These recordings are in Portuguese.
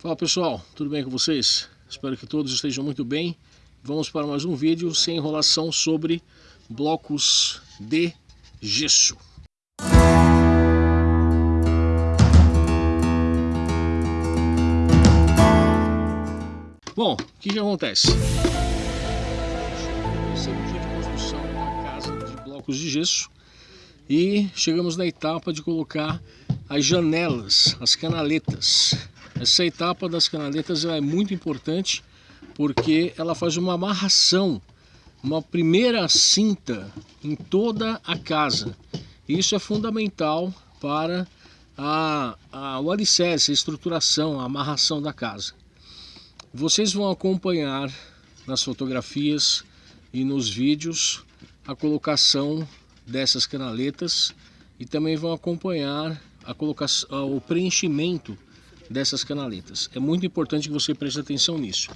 Fala pessoal, tudo bem com vocês? Espero que todos estejam muito bem. Vamos para mais um vídeo sem enrolação sobre blocos de gesso. Bom, o que, que acontece? Esse é o dia de construção da casa de blocos de gesso e chegamos na etapa de colocar as janelas, as canaletas. Essa etapa das canaletas é muito importante porque ela faz uma amarração, uma primeira cinta em toda a casa. Isso é fundamental para a, a, o alicerce, a estruturação, a amarração da casa. Vocês vão acompanhar nas fotografias e nos vídeos a colocação dessas canaletas e também vão acompanhar a colocação, o preenchimento dessas canaletas. É muito importante que você preste atenção nisso.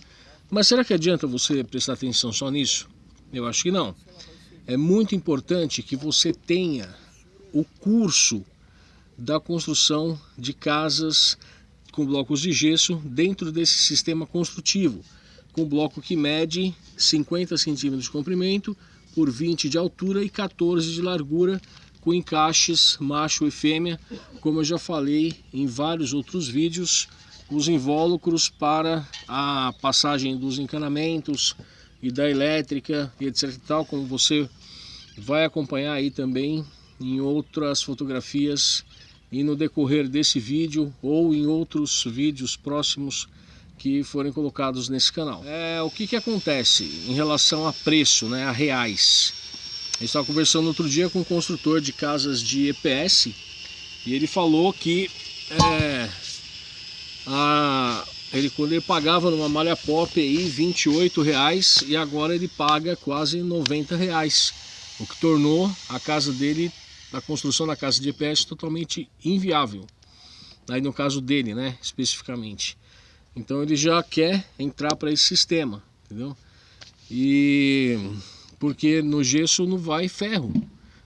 Mas será que adianta você prestar atenção só nisso? Eu acho que não. É muito importante que você tenha o curso da construção de casas com blocos de gesso dentro desse sistema construtivo, com bloco que mede 50 centímetros de comprimento por 20 de altura e 14 de largura, com encaixes macho e fêmea, como eu já falei em vários outros vídeos, os invólucros para a passagem dos encanamentos e da elétrica e etc e tal, como você vai acompanhar aí também em outras fotografias e no decorrer desse vídeo ou em outros vídeos próximos que forem colocados nesse canal. É, o que, que acontece em relação a preço, né, a reais? Eu estava conversando outro dia com um construtor de casas de EPS e ele falou que é, a, ele, quando ele pagava numa malha pop aí 28 reais e agora ele paga quase 90 reais, o que tornou a casa dele da construção da casa de EPS totalmente inviável. Aí no caso dele, né, especificamente. Então ele já quer entrar para esse sistema, entendeu? E porque no gesso não vai ferro,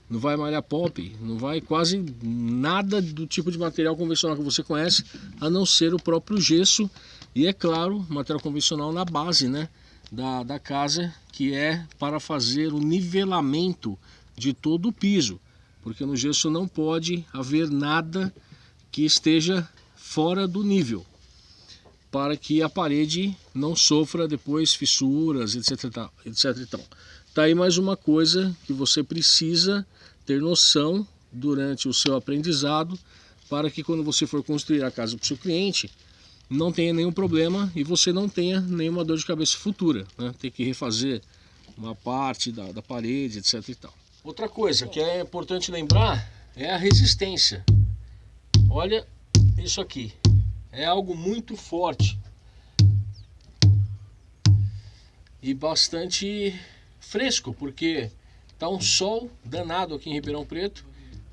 não vai malha pop, não vai quase nada do tipo de material convencional que você conhece, a não ser o próprio gesso e é claro, material convencional na base, né, da, da casa, que é para fazer o nivelamento de todo o piso porque no gesso não pode haver nada que esteja fora do nível, para que a parede não sofra depois fissuras, etc. etc então. Tá aí mais uma coisa que você precisa ter noção durante o seu aprendizado, para que quando você for construir a casa para o seu cliente, não tenha nenhum problema e você não tenha nenhuma dor de cabeça futura, né? Ter que refazer uma parte da, da parede, etc e tal. Outra coisa que é importante lembrar é a resistência. Olha isso aqui. É algo muito forte. E bastante fresco, porque tá um sol danado aqui em Ribeirão Preto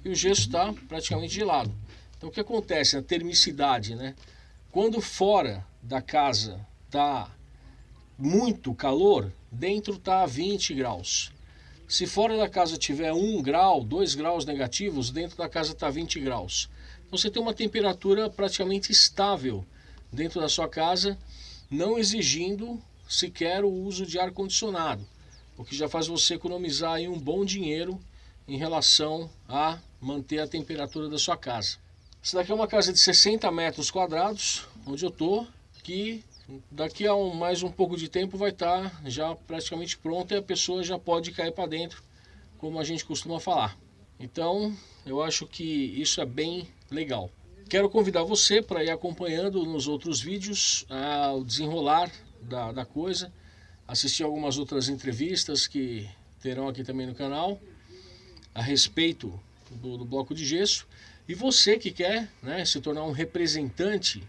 e o gesso está praticamente gelado. Então o que acontece na termicidade, né? Quando fora da casa tá muito calor, dentro tá a 20 graus. Se fora da casa tiver 1 grau, 2 graus negativos, dentro da casa está 20 graus. Então você tem uma temperatura praticamente estável dentro da sua casa, não exigindo sequer o uso de ar-condicionado, o que já faz você economizar aí um bom dinheiro em relação a manter a temperatura da sua casa. Essa daqui é uma casa de 60 metros quadrados, onde eu estou, que daqui a um, mais um pouco de tempo vai estar tá já praticamente pronta e a pessoa já pode cair para dentro, como a gente costuma falar. Então, eu acho que isso é bem legal. Quero convidar você para ir acompanhando nos outros vídeos ah, o desenrolar da, da coisa, assistir algumas outras entrevistas que terão aqui também no canal a respeito do, do bloco de gesso. E você que quer né, se tornar um representante,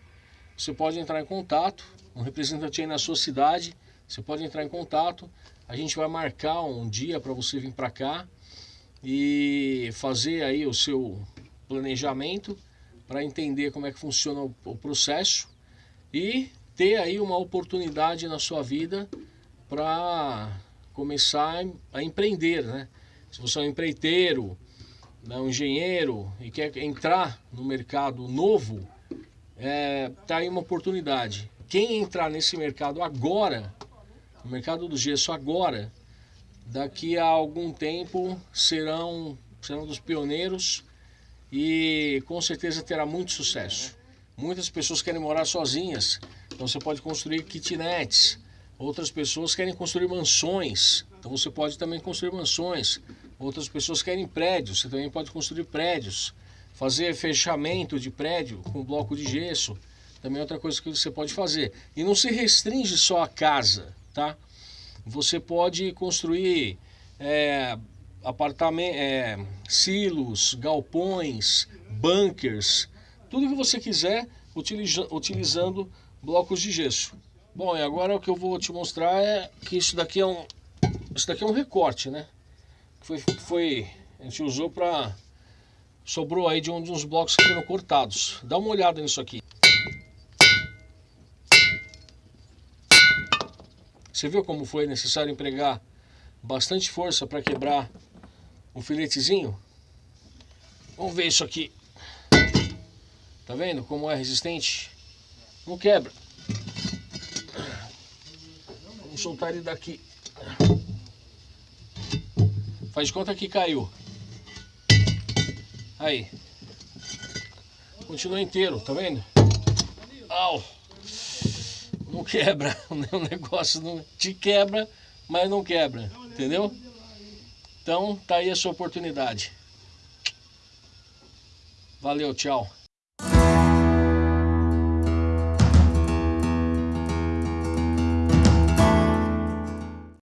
você pode entrar em contato um representante aí na sua cidade, você pode entrar em contato, a gente vai marcar um dia para você vir para cá e fazer aí o seu planejamento para entender como é que funciona o, o processo e ter aí uma oportunidade na sua vida para começar a empreender, né? Se você é um empreiteiro, né, um engenheiro e quer entrar no mercado novo, é, tá aí uma oportunidade. Quem entrar nesse mercado agora, no mercado do gesso agora, daqui a algum tempo serão, serão dos pioneiros e com certeza terá muito sucesso. Muitas pessoas querem morar sozinhas, então você pode construir kitnets. Outras pessoas querem construir mansões, então você pode também construir mansões. Outras pessoas querem prédios, você também pode construir prédios. Fazer fechamento de prédio com bloco de gesso, também é outra coisa que você pode fazer. E não se restringe só a casa, tá? Você pode construir é, é, silos, galpões, bunkers, tudo que você quiser utiliza, utilizando blocos de gesso. Bom, e agora o que eu vou te mostrar é que isso daqui é um, isso daqui é um recorte, né? Foi, foi a gente usou para sobrou aí de um dos blocos que foram cortados. Dá uma olhada nisso aqui. Você viu como foi necessário empregar bastante força para quebrar um filetezinho? Vamos ver isso aqui. Tá vendo como é resistente? Não quebra. Vamos soltar ele daqui. Faz conta que caiu. Aí. Continua inteiro, tá vendo? Au! Não quebra. O negócio não te quebra, mas não quebra. Entendeu? Então, tá aí a sua oportunidade. Valeu, tchau.